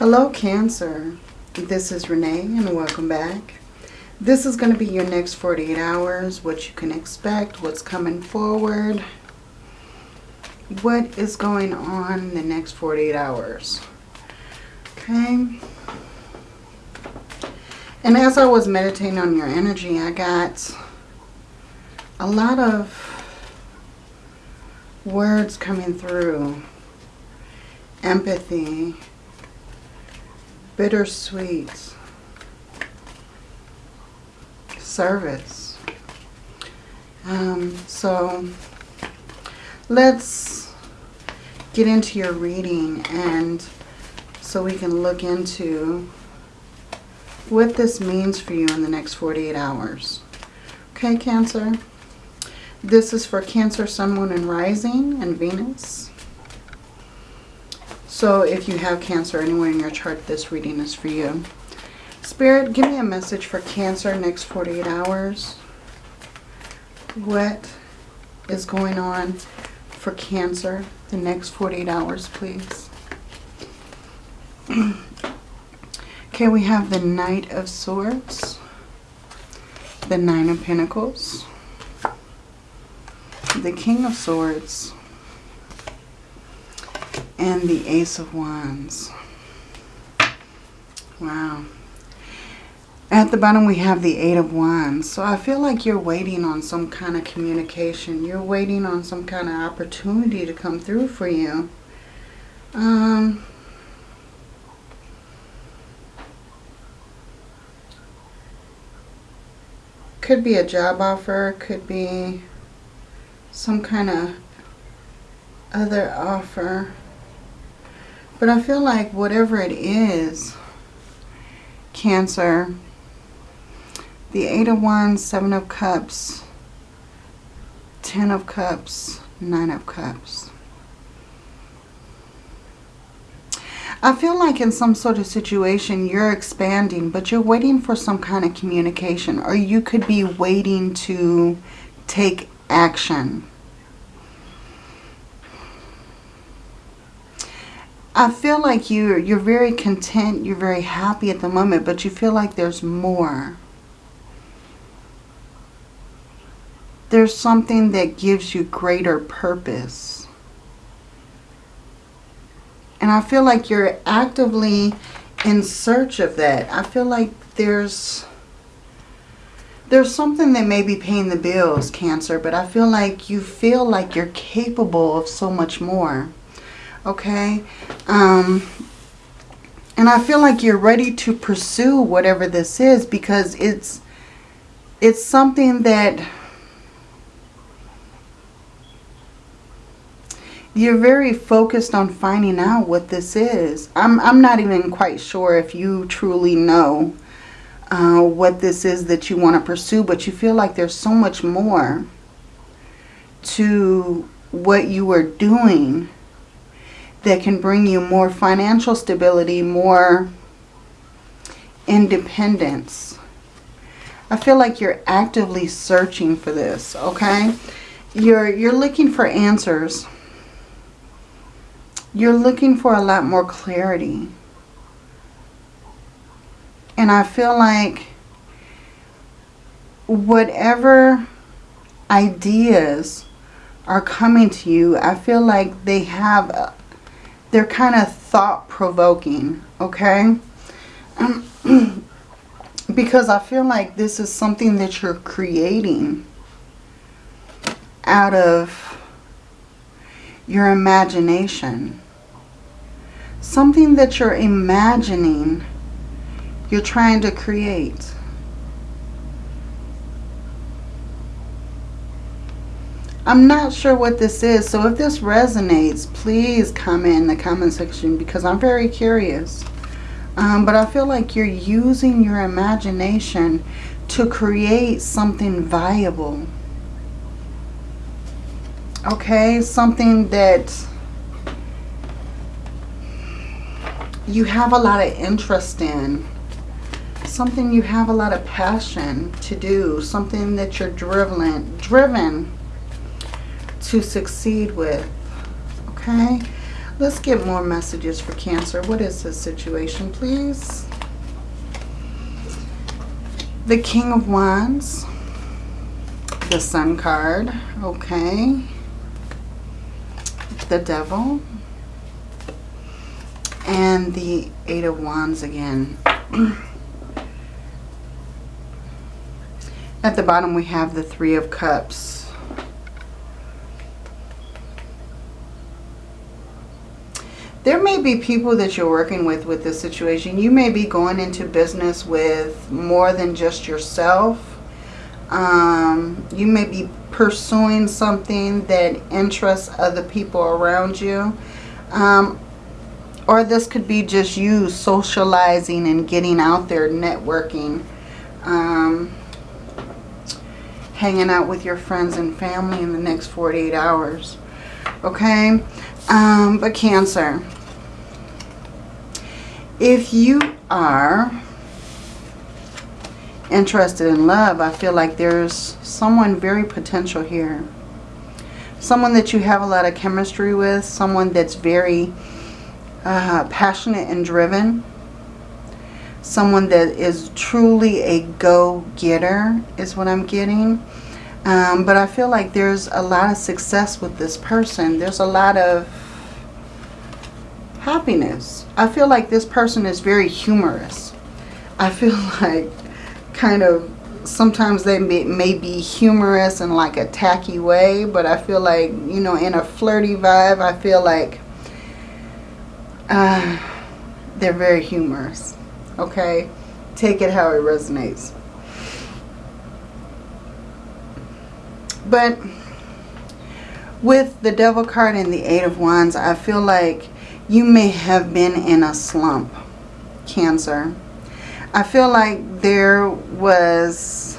Hello Cancer, this is Renee and welcome back. This is going to be your next 48 hours, what you can expect, what's coming forward, what is going on in the next 48 hours. Okay. And as I was meditating on your energy, I got a lot of words coming through. Empathy, bittersweet, service. Um, so let's get into your reading and so we can look into what this means for you in the next 48 hours. Okay, Cancer? This is for Cancer, Sun, Moon, and Rising, and Venus. So if you have Cancer anywhere in your chart, this reading is for you. Spirit, give me a message for Cancer next 48 hours. What is going on for Cancer the next 48 hours, please? okay, we have the Knight of Swords, the Nine of Pentacles, the King of Swords, and the Ace of Wands. Wow. At the bottom we have the Eight of Wands. So I feel like you're waiting on some kind of communication. You're waiting on some kind of opportunity to come through for you. Um, could be a job offer. Could be some kind of other offer. But I feel like whatever it is, Cancer, the Eight of Wands, Seven of Cups, Ten of Cups, Nine of Cups. I feel like in some sort of situation you're expanding, but you're waiting for some kind of communication. Or you could be waiting to take action. I feel like you're, you're very content, you're very happy at the moment, but you feel like there's more. There's something that gives you greater purpose. And I feel like you're actively in search of that. I feel like there's there's something that may be paying the bills, Cancer, but I feel like you feel like you're capable of so much more okay? Um, and I feel like you're ready to pursue whatever this is because it's it's something that you're very focused on finding out what this is. I'm, I'm not even quite sure if you truly know uh, what this is that you want to pursue, but you feel like there's so much more to what you are doing that can bring you more financial stability, more independence. I feel like you're actively searching for this, okay? You're, you're looking for answers. You're looking for a lot more clarity. And I feel like whatever ideas are coming to you, I feel like they have they're kind of thought-provoking, okay? Because I feel like this is something that you're creating out of your imagination. Something that you're imagining, you're trying to create. I'm not sure what this is. So if this resonates, please comment in the comment section because I'm very curious. Um, but I feel like you're using your imagination to create something viable. Okay, something that you have a lot of interest in. Something you have a lot of passion to do. Something that you're driven, driven to succeed with. Okay. Let's get more messages for Cancer. What is this situation, please? The King of Wands. The Sun card. Okay. The Devil. And the Eight of Wands again. At the bottom we have the Three of Cups. There may be people that you're working with with this situation. You may be going into business with more than just yourself. Um, you may be pursuing something that interests other people around you. Um, or this could be just you socializing and getting out there, networking. Um, hanging out with your friends and family in the next 48 hours. Okay? Um, but Cancer, if you are interested in love, I feel like there's someone very potential here. Someone that you have a lot of chemistry with. Someone that's very uh, passionate and driven. Someone that is truly a go-getter is what I'm getting. Um, but I feel like there's a lot of success with this person. There's a lot of happiness. I feel like this person is very humorous. I feel like kind of sometimes they may, may be humorous in like a tacky way. But I feel like, you know, in a flirty vibe, I feel like uh, they're very humorous. Okay? Take it how it resonates. But with the Devil card and the Eight of Wands, I feel like you may have been in a slump, Cancer. I feel like there was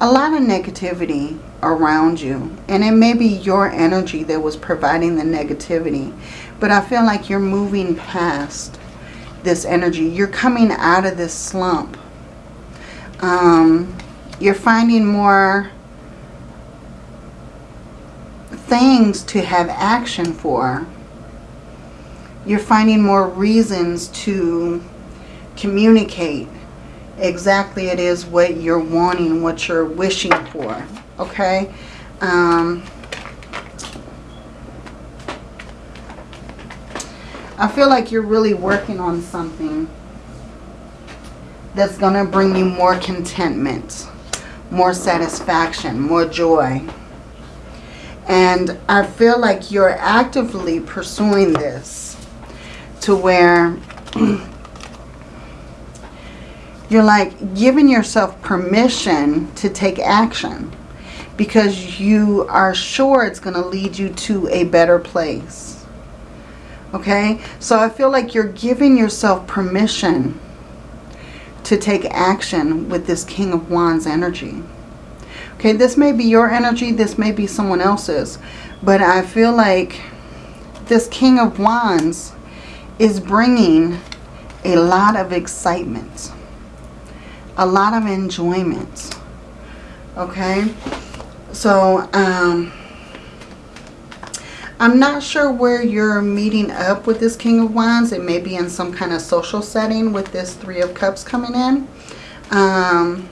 a lot of negativity around you. And it may be your energy that was providing the negativity. But I feel like you're moving past this energy. You're coming out of this slump. Um, you're finding more things to have action for. You're finding more reasons to communicate exactly it is what you're wanting, what you're wishing for. Okay? Um, I feel like you're really working on something that's going to bring you more contentment, more satisfaction, more joy. And I feel like you're actively pursuing this to where you're like giving yourself permission to take action because you are sure it's going to lead you to a better place. Okay? So I feel like you're giving yourself permission to take action with this King of Wands energy. Okay, this may be your energy. This may be someone else's. But I feel like this King of Wands is bringing a lot of excitement. A lot of enjoyment. Okay? So, um... I'm not sure where you're meeting up with this King of Wands. It may be in some kind of social setting with this Three of Cups coming in. Um,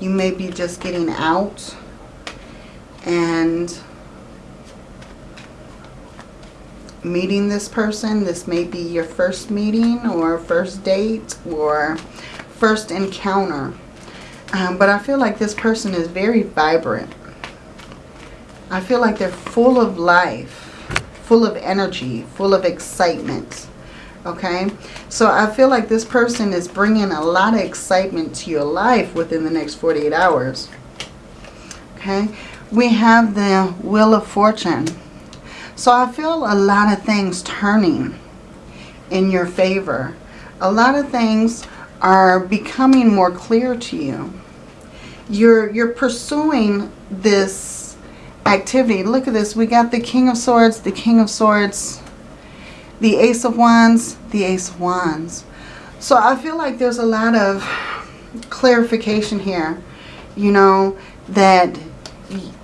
you may be just getting out and meeting this person. This may be your first meeting or first date or first encounter. Um, but I feel like this person is very vibrant. I feel like they're full of life, full of energy, full of excitement okay? So i feel like this person is bringing a lot of excitement to your life within the next 48 hours okay? We have the wheel of fortune. So i feel a lot of things turning in your favor. A lot of things are becoming more clear to you. You're you're pursuing this activity. Look at this. We got the king of swords the king of swords the Ace of Wands, the Ace of Wands. So I feel like there's a lot of clarification here, you know, that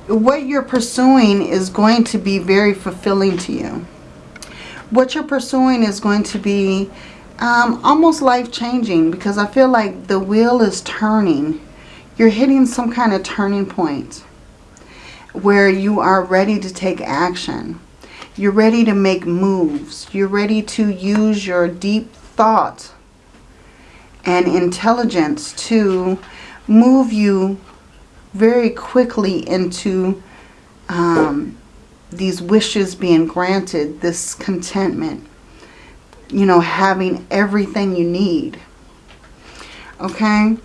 what you're pursuing is going to be very fulfilling to you. What you're pursuing is going to be um, almost life-changing because I feel like the wheel is turning. You're hitting some kind of turning point where you are ready to take action. You're ready to make moves. You're ready to use your deep thought and intelligence to move you very quickly into um, these wishes being granted, this contentment, you know, having everything you need. Okay?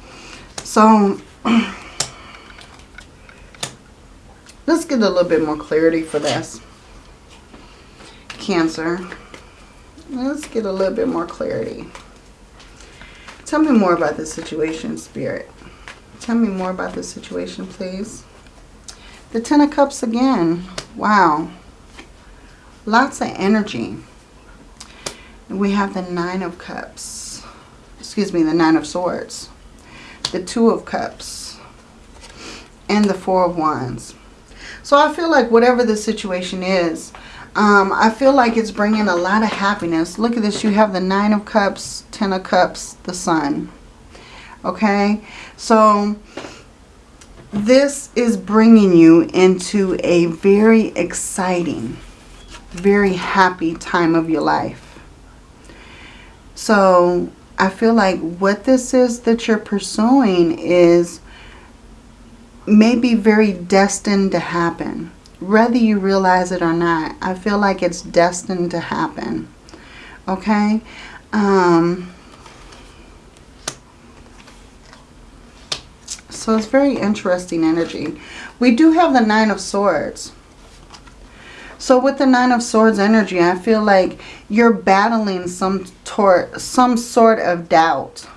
So, let's get a little bit more clarity for this. Cancer. Let's get a little bit more clarity. Tell me more about this situation, Spirit. Tell me more about this situation, please. The Ten of Cups again. Wow. Lots of energy. We have the Nine of Cups. Excuse me, the Nine of Swords. The Two of Cups. And the Four of Wands. So I feel like whatever the situation is, um, I feel like it's bringing a lot of happiness. Look at this. You have the Nine of Cups, Ten of Cups, the Sun. Okay? So this is bringing you into a very exciting, very happy time of your life. So I feel like what this is that you're pursuing is maybe very destined to happen. Whether you realize it or not, I feel like it's destined to happen. Okay? Um, So it's very interesting energy. We do have the Nine of Swords. So with the Nine of Swords energy, I feel like you're battling some, some sort of doubt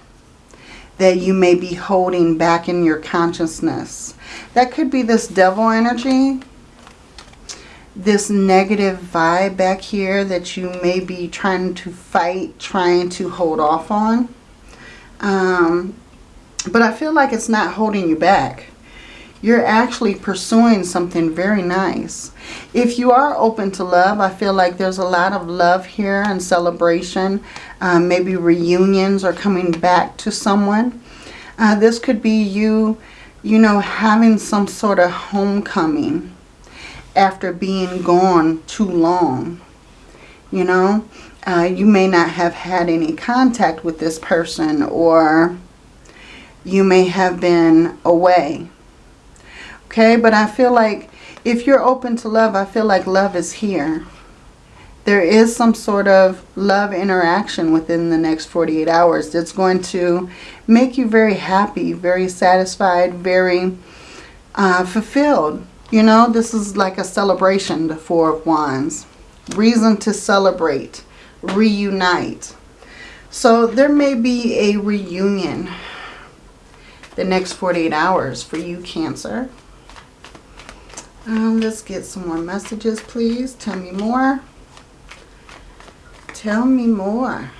that you may be holding back in your consciousness. That could be this devil energy, this negative vibe back here that you may be trying to fight, trying to hold off on. Um, but I feel like it's not holding you back. You're actually pursuing something very nice. If you are open to love, I feel like there's a lot of love here and celebration. Um, maybe reunions or coming back to someone. Uh, this could be you, you know, having some sort of homecoming after being gone too long. You know, uh, you may not have had any contact with this person or you may have been away. Okay, but I feel like if you're open to love, I feel like love is here. There is some sort of love interaction within the next 48 hours that's going to make you very happy, very satisfied, very uh, fulfilled. You know, this is like a celebration, the Four of Wands. Reason to celebrate, reunite. So there may be a reunion the next 48 hours for you, Cancer. Um, let's get some more messages, please. Tell me more. Tell me more.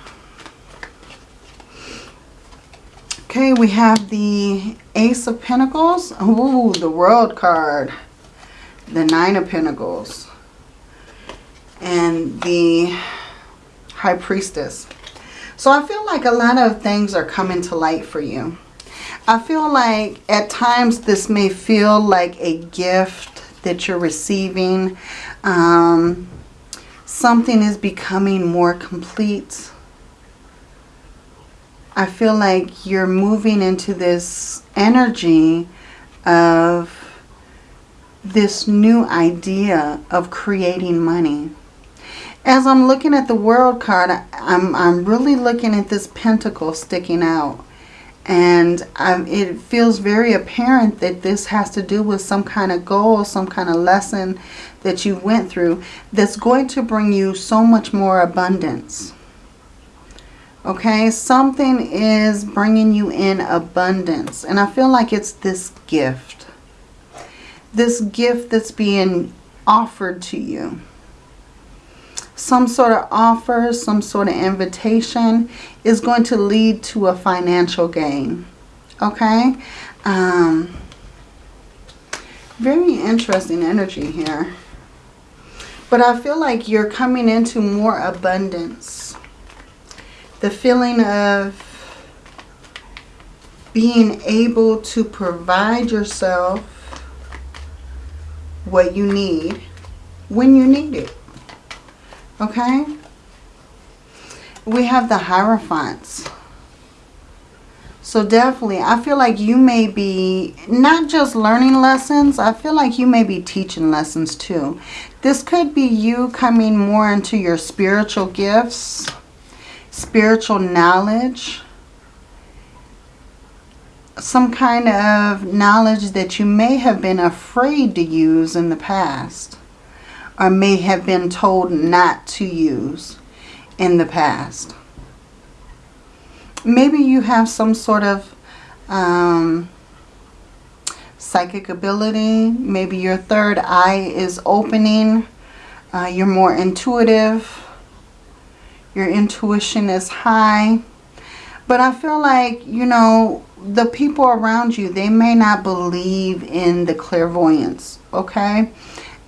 Okay, we have the Ace of Pentacles. Ooh, the World card. The Nine of Pentacles. And the High Priestess. So I feel like a lot of things are coming to light for you. I feel like at times this may feel like a gift that you're receiving. Um, something is becoming more complete. I feel like you're moving into this energy of this new idea of creating money. As I'm looking at the World card, I'm, I'm really looking at this pentacle sticking out. And it feels very apparent that this has to do with some kind of goal, some kind of lesson that you went through that's going to bring you so much more abundance. Okay, something is bringing you in abundance. And I feel like it's this gift. This gift that's being offered to you some sort of offer, some sort of invitation is going to lead to a financial gain. Okay? Um, Very interesting energy here. But I feel like you're coming into more abundance. The feeling of being able to provide yourself what you need when you need it. Okay? We have the Hierophants. So definitely, I feel like you may be not just learning lessons, I feel like you may be teaching lessons too. This could be you coming more into your spiritual gifts, spiritual knowledge, some kind of knowledge that you may have been afraid to use in the past or may have been told not to use in the past. Maybe you have some sort of um, psychic ability. Maybe your third eye is opening. Uh, you're more intuitive. Your intuition is high. But I feel like, you know, the people around you, they may not believe in the clairvoyance, okay?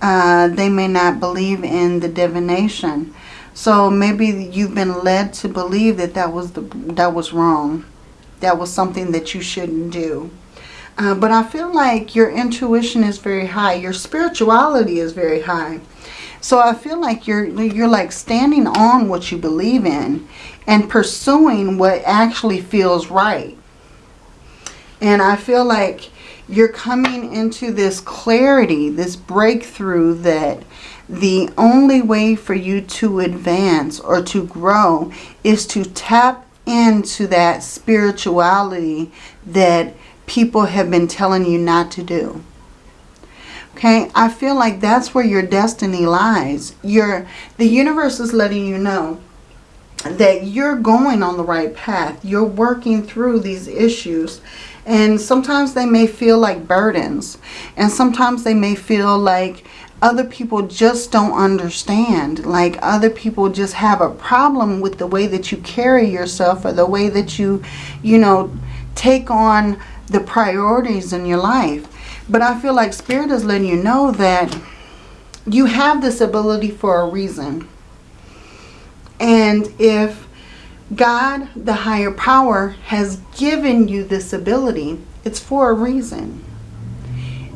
Uh, they may not believe in the divination. So maybe you've been led to believe that that was, the, that was wrong. That was something that you shouldn't do. Uh, but I feel like your intuition is very high. Your spirituality is very high. So I feel like you're you're like standing on what you believe in and pursuing what actually feels right. And I feel like you're coming into this clarity, this breakthrough that the only way for you to advance or to grow is to tap into that spirituality that people have been telling you not to do. Okay, I feel like that's where your destiny lies. Your, the universe is letting you know that you're going on the right path. You're working through these issues and sometimes they may feel like burdens. And sometimes they may feel like other people just don't understand. Like other people just have a problem with the way that you carry yourself or the way that you, you know, take on the priorities in your life. But I feel like Spirit is letting you know that you have this ability for a reason. And if God, the higher power, has given you this ability. It's for a reason.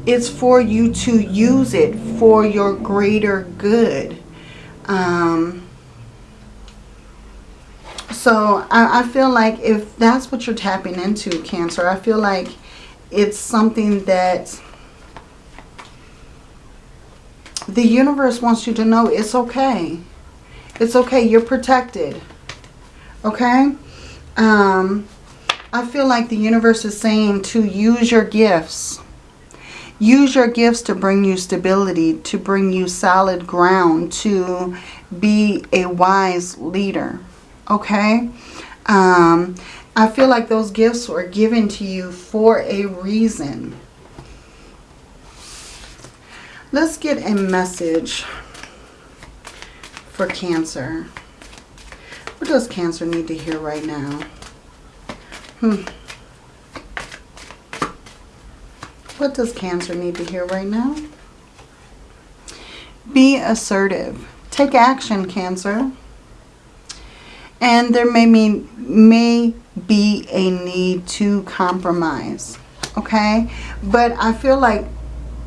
It's for you to use it for your greater good. Um, so I, I feel like if that's what you're tapping into, Cancer, I feel like it's something that the universe wants you to know it's okay. It's okay. You're protected. Okay? Um, I feel like the universe is saying to use your gifts. Use your gifts to bring you stability, to bring you solid ground, to be a wise leader. Okay? Um, I feel like those gifts were given to you for a reason. Let's get a message for Cancer. What does Cancer need to hear right now? Hmm. What does Cancer need to hear right now? Be assertive. Take action, Cancer. And there may, may be a need to compromise. Okay? But I feel like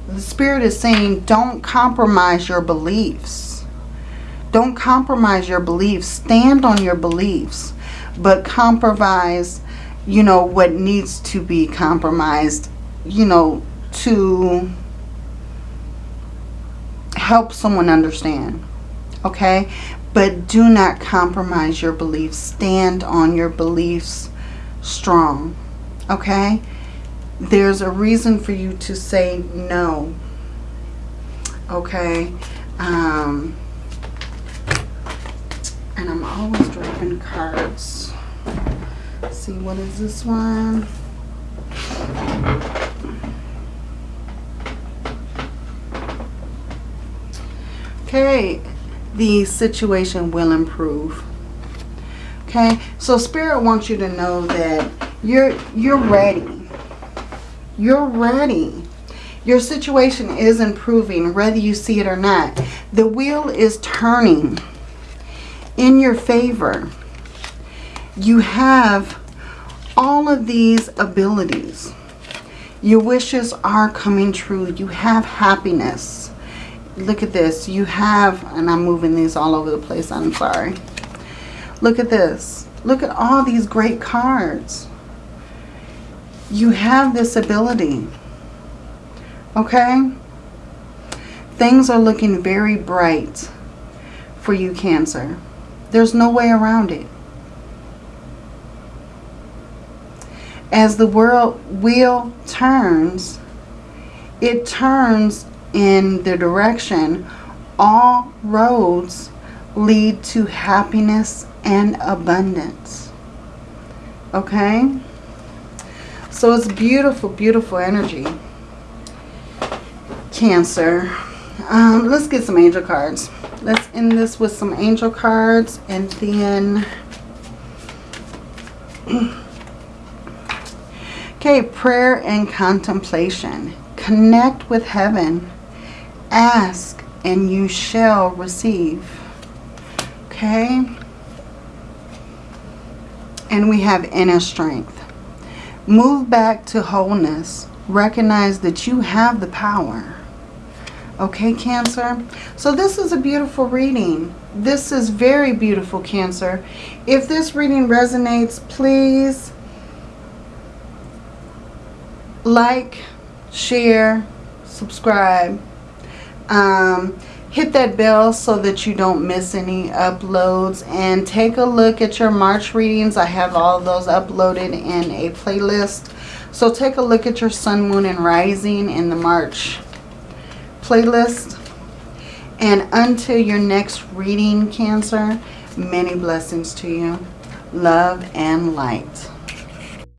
the Spirit is saying don't compromise your beliefs don't compromise your beliefs. Stand on your beliefs. But compromise, you know, what needs to be compromised, you know, to help someone understand. Okay? But do not compromise your beliefs. Stand on your beliefs strong. Okay? There's a reason for you to say no. Okay? Um, and I'm always dropping cards. Let's see, what is this one? Okay, the situation will improve. Okay, so Spirit wants you to know that you're you're ready. You're ready. Your situation is improving, whether you see it or not. The wheel is turning in your favor. You have all of these abilities. Your wishes are coming true. You have happiness. Look at this. You have, and I'm moving these all over the place. I'm sorry. Look at this. Look at all these great cards. You have this ability. Okay? Things are looking very bright for you, Cancer. There's no way around it. As the world wheel turns, it turns in the direction all roads lead to happiness and abundance. Okay? So it's beautiful, beautiful energy. Cancer. Um, let's get some angel cards. Let's end this with some angel cards and then... okay, prayer and contemplation. Connect with heaven. Ask and you shall receive. Okay? And we have inner strength. Move back to wholeness. Recognize that you have the power. Okay, Cancer? So this is a beautiful reading. This is very beautiful, Cancer. If this reading resonates, please like, share, subscribe. Um, hit that bell so that you don't miss any uploads and take a look at your March readings. I have all those uploaded in a playlist. So take a look at your Sun, Moon, and Rising in the March playlist. And until your next reading, Cancer, many blessings to you. Love and light.